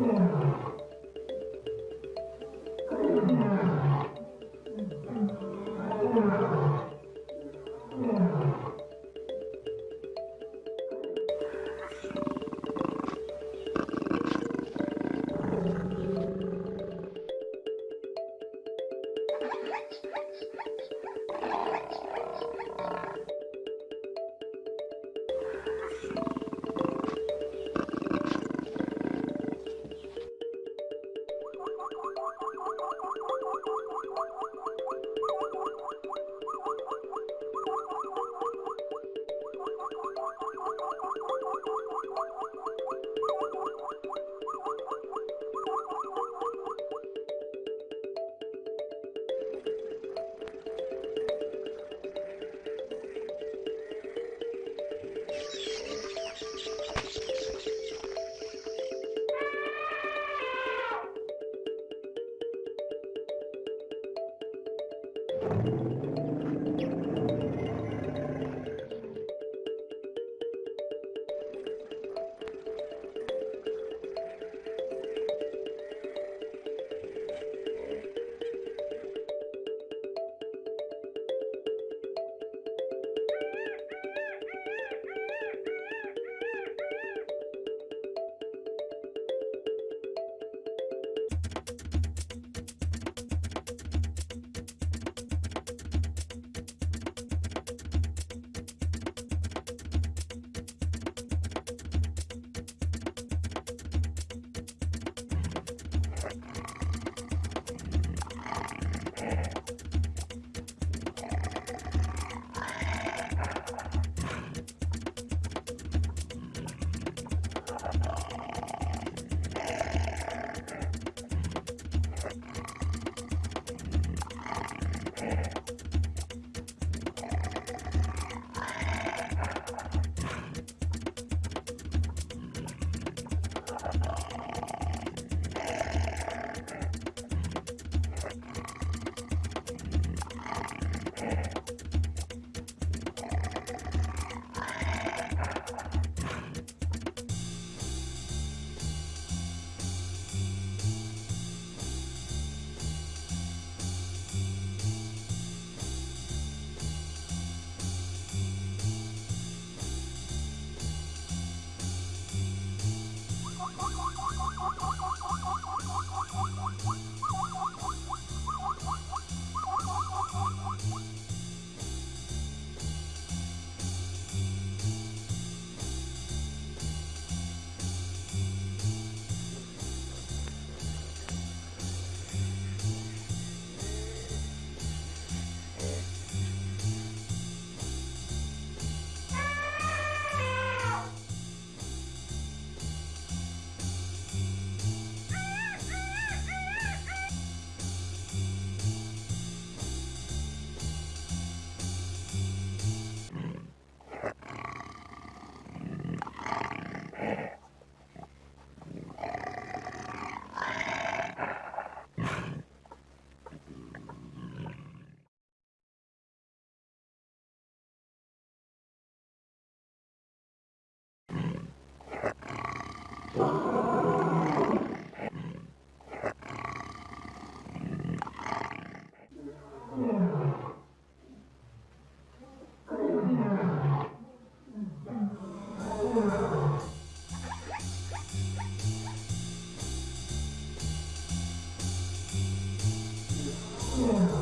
Amém. Yeah.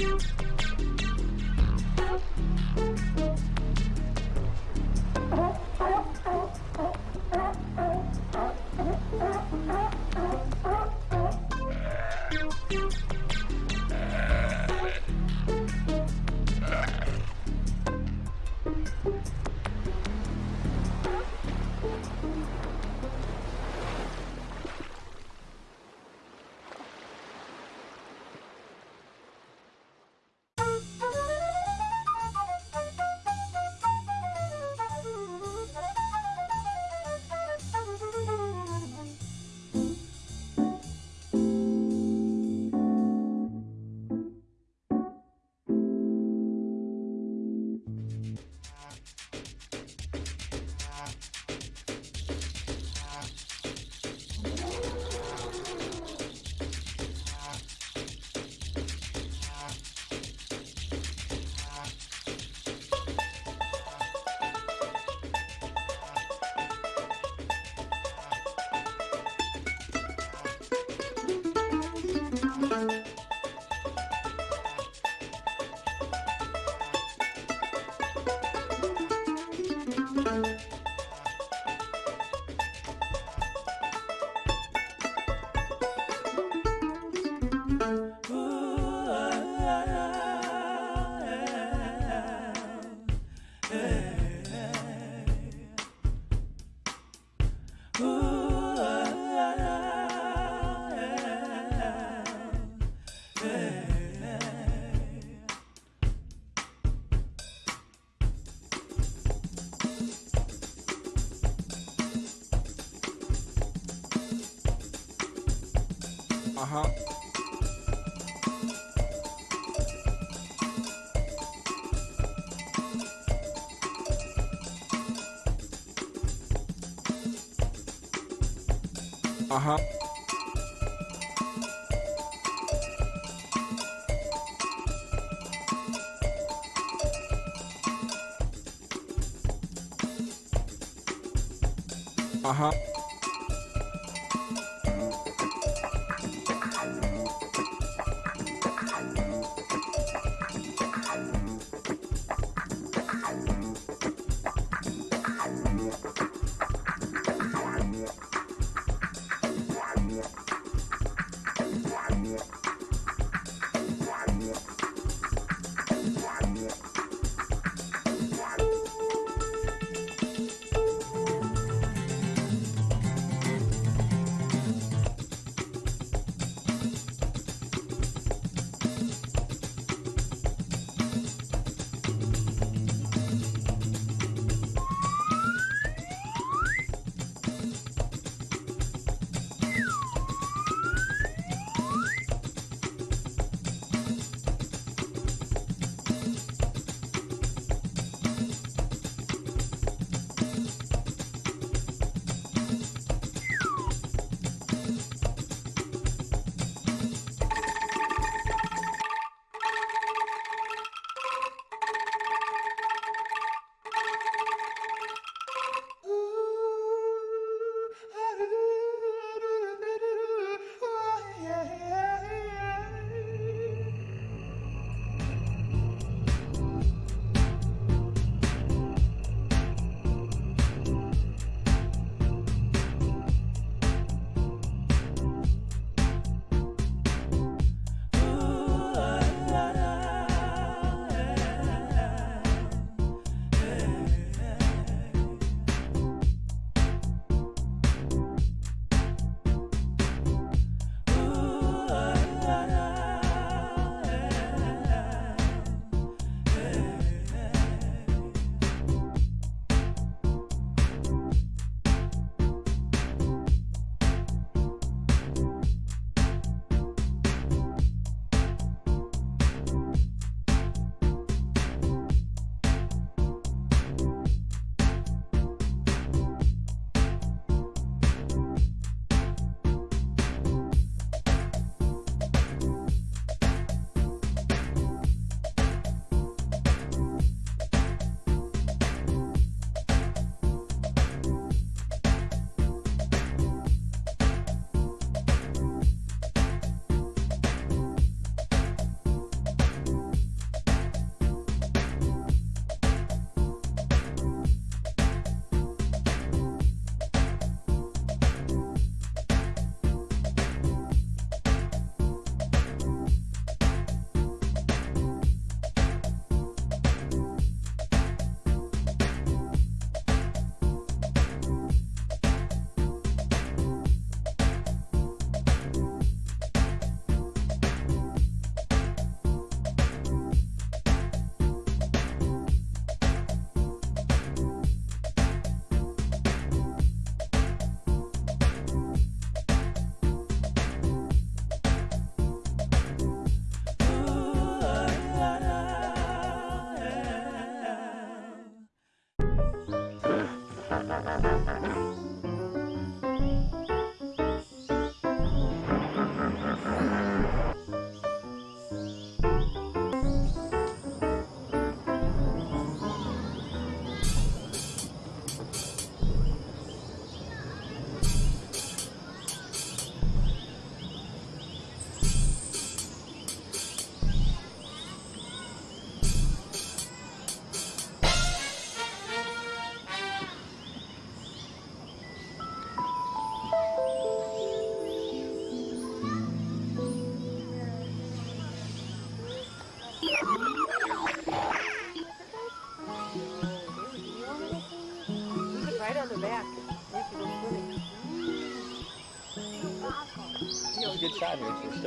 you Uh-huh. Uh-huh. Uh-huh. good shot 还没注意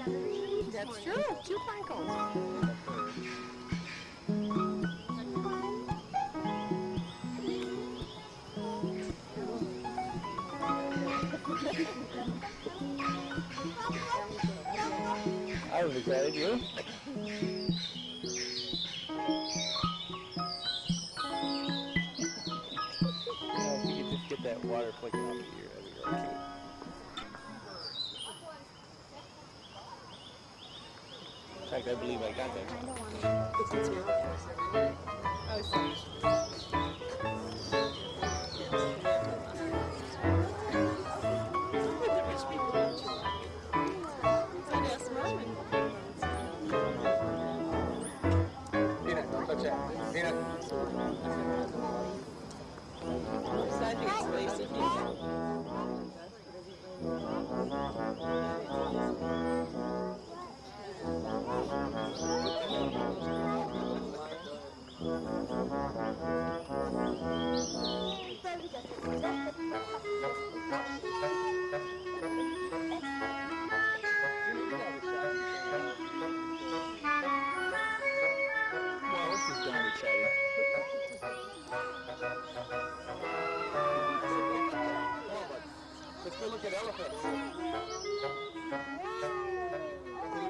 That's true. Two pine cones. I was excited, you? You know, if you could just get that water flicking fact, I believe I got that.